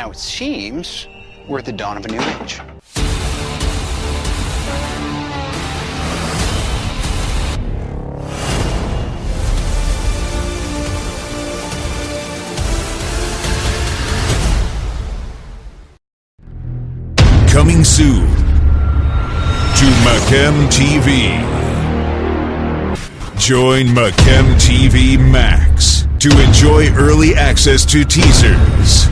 Now it seems we're at the dawn of a new age. Coming soon to Macem TV. Join Macem TV Max to enjoy early access to teasers,